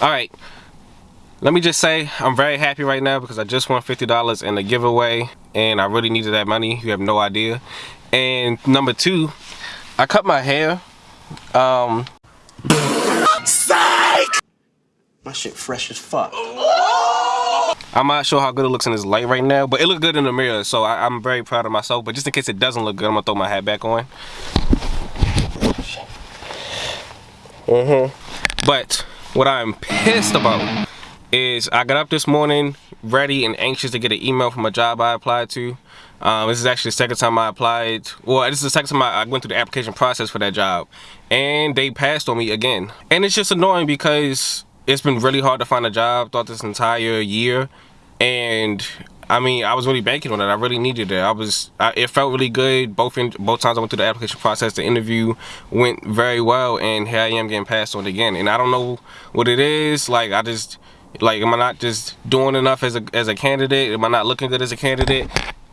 All right. Let me just say, I'm very happy right now because I just won $50 in the giveaway and I really needed that money. You have no idea. And number two, I cut my hair. Um, Psych! My shit fresh as fuck. I'm not sure how good it looks in this light right now, but it looked good in the mirror, so I, am very proud of myself. But just in case it doesn't look good, I'm gonna throw my hat back on. Mm-hmm. But what I'm pissed about is I got up this morning ready and anxious to get an email from a job I applied to. Um, this is actually the second time I applied. Well, this is the second time I, I went through the application process for that job. And they passed on me again. And it's just annoying because it's been really hard to find a job throughout this entire year. And I mean, I was really banking on it. I really needed it. I was, I, it felt really good. Both in, both times I went through the application process, the interview went very well, and here I am getting passed on again. And I don't know what it is. Like I just, like, am I not just doing enough as a as a candidate? Am I not looking good as a candidate?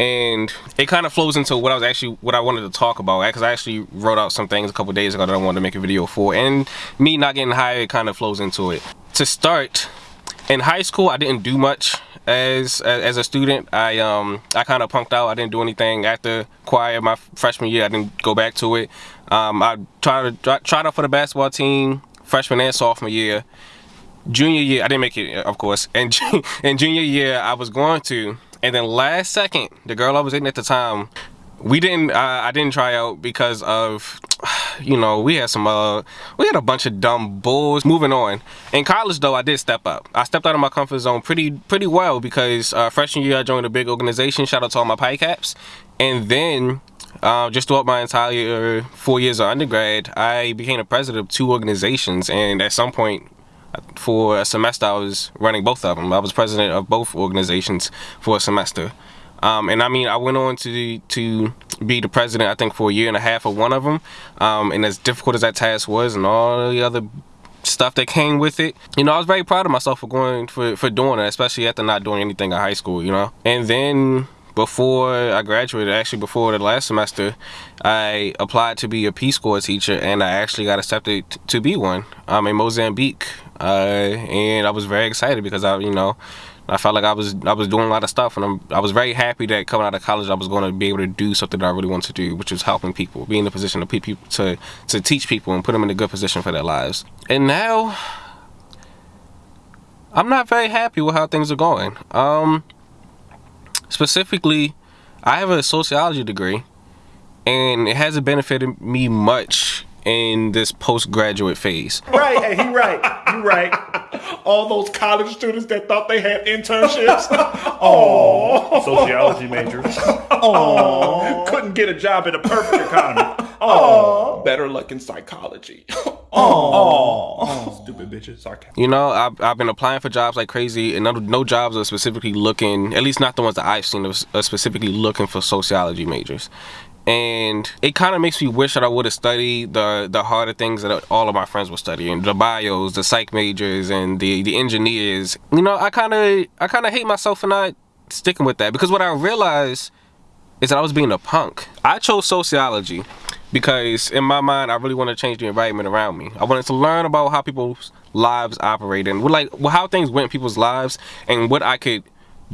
And it kind of flows into what I was actually what I wanted to talk about because I actually wrote out some things a couple days ago that I wanted to make a video for, and me not getting hired kind of flows into it. To start, in high school, I didn't do much as as a student. I um I kind of punked out. I didn't do anything after choir my freshman year. I didn't go back to it. Um, I tried to tried out for the basketball team freshman and sophomore year. Junior year, I didn't make it, of course. And in junior year, I was going to, and then last second, the girl I was dating at the time, we didn't. Uh, I didn't try out because of you know, we had some, uh, we had a bunch of dumb bulls. Moving on. In college, though, I did step up. I stepped out of my comfort zone pretty, pretty well because uh, freshman year I joined a big organization. Shout out to all my pie Caps. And then uh, just throughout my entire four years of undergrad, I became the president of two organizations. And at some point, for a semester, I was running both of them. I was president of both organizations for a semester. Um, and I mean, I went on to to be the president, I think, for a year and a half of one of them. Um, and as difficult as that task was, and all the other stuff that came with it, you know, I was very proud of myself for going for for doing it, especially after not doing anything in high school, you know. And then before I graduated, actually before the last semester, I applied to be a Peace Corps teacher, and I actually got accepted to be one um, in Mozambique. Uh, and I was very excited because I, you know, I felt like I was I was doing a lot of stuff, and I'm, I was very happy that coming out of college, I was going to be able to do something that I really want to do, which is helping people, be in the position to people to to teach people and put them in a good position for their lives. And now, I'm not very happy with how things are going. Um, specifically, I have a sociology degree, and it hasn't benefited me much in this postgraduate phase. Right, hey, he right, you right. All those college students that thought they had internships. Oh, sociology majors. Oh, couldn't get a job in a perfect economy. Oh, better luck in psychology. Oh, stupid bitches. Sarcastic. You know, I've, I've been applying for jobs like crazy, and no, no jobs are specifically looking, at least not the ones that I've seen, are specifically looking for sociology majors and it kind of makes me wish that I would have studied the the harder things that all of my friends were studying the bios the psych majors and the the engineers. You know I kind of I kind of hate myself for not sticking with that because what I realized is that I was being a punk. I chose sociology because in my mind I really want to change the environment around me. I wanted to learn about how people's lives operate and like how things went in people's lives and what I could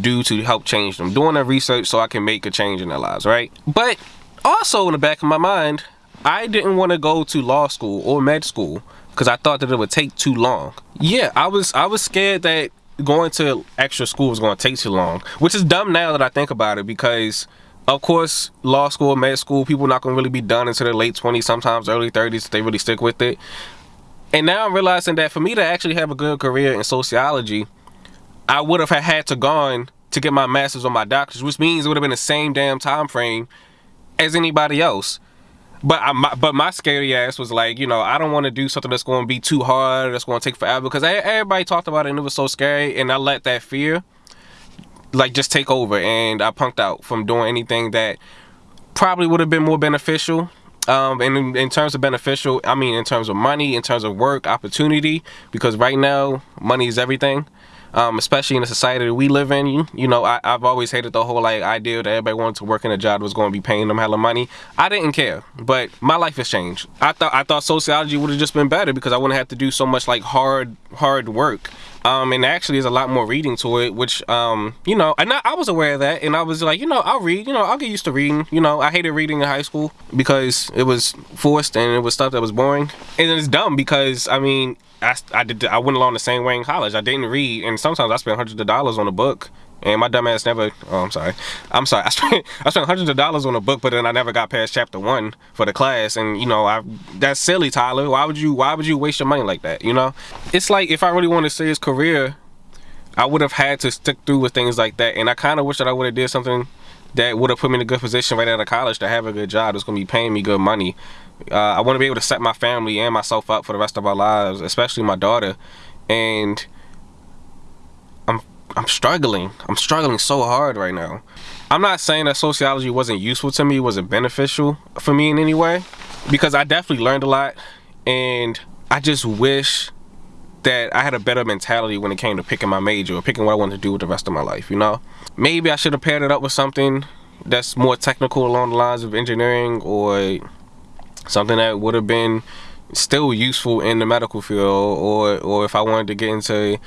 do to help change them. Doing the research so I can make a change in their lives right? But also in the back of my mind, I didn't want to go to law school or med school because I thought that it would take too long. Yeah, I was I was scared that going to extra school was going to take too long, which is dumb now that I think about it because of course, law school, med school, people not gonna really be done until their late 20s, sometimes early 30s if they really stick with it. And now I'm realizing that for me to actually have a good career in sociology, I would have had to gone to get my master's or my doctor's, which means it would have been the same damn time frame as anybody else. But I, my, but my scary ass was like, you know, I don't want to do something that's going to be too hard, that's going to take forever. Because everybody talked about it and it was so scary. And I let that fear, like, just take over. And I punked out from doing anything that probably would have been more beneficial. Um, and in, in terms of beneficial, I mean, in terms of money, in terms of work, opportunity. Because right now, money is everything. Um, especially in the society that we live in. You, you know, I, have always hated the whole like idea that everybody wanted to work in a job that was going to be paying them hella money. I didn't care, but my life has changed. I thought I thought sociology would have just been better because I wouldn't have to do so much like hard hard work. Um, and actually, there's a lot more reading to it, which, um, you know, and I, I, was aware of that, and I was like, you know, I'll read, you know, I'll get used to reading. You know, I hated reading in high school because it was forced and it was stuff that was boring, and it's dumb because I mean, I, I did I went along the same way in college. I didn't read, and sometimes I spent hundreds of dollars on a book, and my dumb ass never. Oh, I'm sorry. I'm sorry. I spent I spent hundreds of dollars on a book, but then I never got past chapter one for the class, and you know, I that's silly, Tyler. Why would you Why would you waste your money like that? You know, it's like if I really want to see his career, I would have had to stick through with things like that, and I kind of wish that I would have did something that would have put me in a good position right out of college to have a good job that's going to be paying me good money uh, I want to be able to set my family and myself up for the rest of our lives, especially my daughter. And I'm struggling. I'm struggling so hard right now. I'm not saying that sociology wasn't useful to me, wasn't beneficial for me in any way, because I definitely learned a lot, and I just wish that I had a better mentality when it came to picking my major or picking what I wanted to do with the rest of my life. You know, maybe I should have paired it up with something that's more technical along the lines of engineering or something that would have been still useful in the medical field or or if I wanted to get into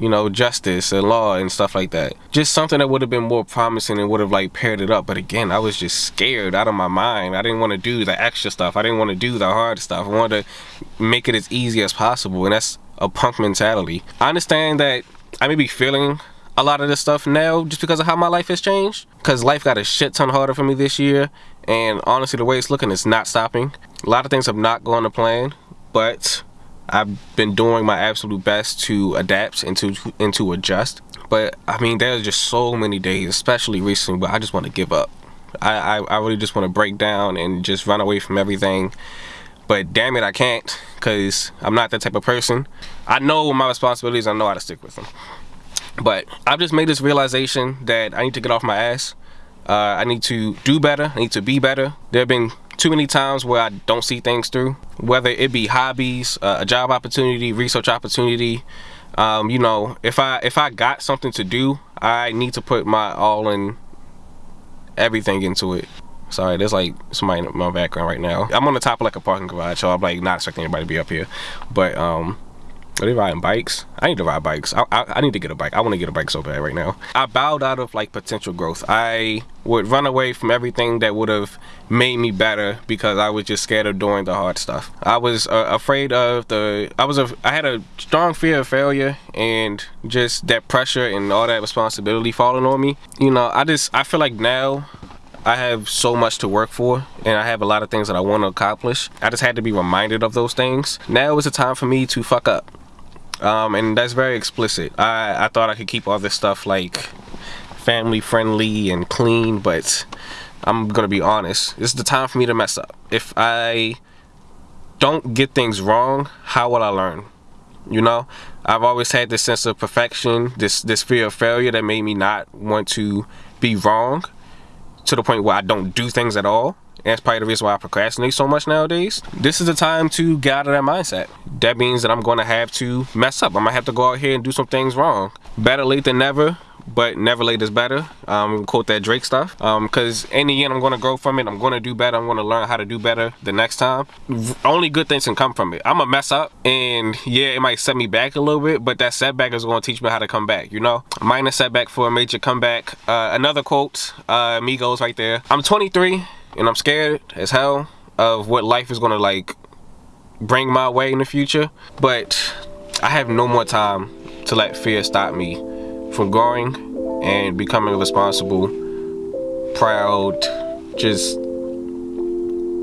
you know justice and law and stuff like that. Just something that would have been more promising and would have like paired it up. But again I was just scared out of my mind. I didn't want to do the extra stuff. I didn't want to do the hard stuff. I wanted to make it as easy as possible and that's a punk mentality. I understand that I may be feeling a lot of this stuff now just because of how my life has changed because life got a shit ton harder for me this year and honestly the way it's looking it's not stopping. A lot of things have not gone to plan but I've been doing my absolute best to adapt and to and to adjust but I mean there's just so many days especially recently where I just want to give up I, I, I really just want to break down and just run away from everything but damn it I can't because I'm not that type of person I know my responsibilities I know how to stick with them but I've just made this realization that I need to get off my ass. Uh, I need to do better. I need to be better. There have been too many times where I don't see things through, whether it be hobbies, uh, a job opportunity, research opportunity. Um, you know, if I if I got something to do, I need to put my all in everything into it. Sorry, there's like somebody in my background right now. I'm on the top of like a parking garage, so I'm like not expecting anybody to be up here. But um, are they riding bikes? I need to ride bikes. I, I, I need to get a bike. I want to get a bike so bad right now. I bowed out of like potential growth. I would run away from everything that would have made me better because I was just scared of doing the hard stuff. I was uh, afraid of the, I was, a, I had a strong fear of failure and just that pressure and all that responsibility falling on me. You know, I just, I feel like now I have so much to work for and I have a lot of things that I want to accomplish. I just had to be reminded of those things. Now is the time for me to fuck up um, and that's very explicit. I, I thought I could keep all this stuff like family friendly and clean, but I'm gonna be honest. This is the time for me to mess up. If I don't get things wrong, how will I learn? You know, I've always had this sense of perfection, this this fear of failure that made me not want to be wrong to the point where I don't do things at all. And that's probably the reason why I procrastinate so much nowadays. This is the time to get out of that mindset. That means that I'm going to have to mess up. Going to have to go out here and do some things wrong. Better late than never, but never late is better. Um, quote that Drake stuff. Because um, in the end, I'm going to grow from it. I'm going to do better. I'm to learn how to do better the next time. Only good things can come from it. I'm to mess up. And yeah, it might set me back a little bit, but that setback is going to teach me how to come back, you know? Minor setback for a major comeback. Uh, another quote, uh, Migos right there. I'm 23 and I'm scared as hell of what life is gonna like bring my way in the future but I have no more time to let fear stop me from growing and becoming responsible proud just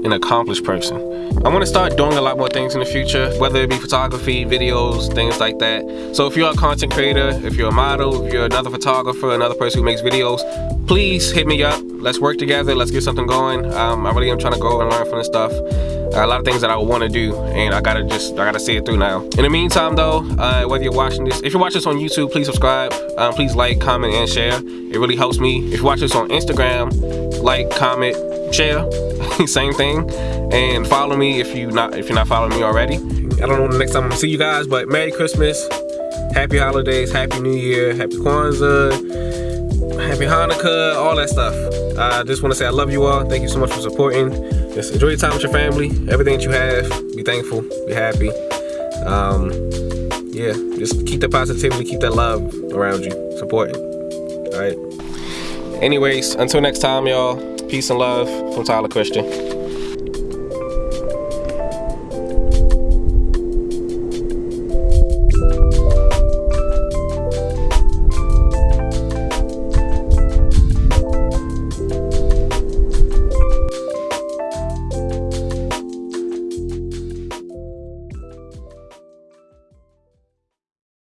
an accomplished person. I want to start doing a lot more things in the future, whether it be photography, videos, things like that. So if you're a content creator, if you're a model, if you're another photographer, another person who makes videos, please hit me up. Let's work together. Let's get something going. Um, I really am trying to grow and learn from this stuff. a lot of things that I want to do and I gotta just I gotta see it through now in the meantime though uh, whether you're watching this if you're watching this on YouTube please subscribe um, please like comment and share it really helps me if you watch this on Instagram like comment share same thing and follow me if you not if you're not following me already I don't know the next time I'm gonna see you guys but Merry Christmas happy holidays, happy New Year, happy Kwanzaa, happy Hanukkah, all that stuff. I just want to say I love you all. Thank you so much for supporting. Just enjoy your time with your family. Everything that you have, be thankful, be happy. Um, yeah, just keep that positivity, keep that love around you. Support it. All right. Anyways, until next time, y'all. Peace and love from Tyler Christian.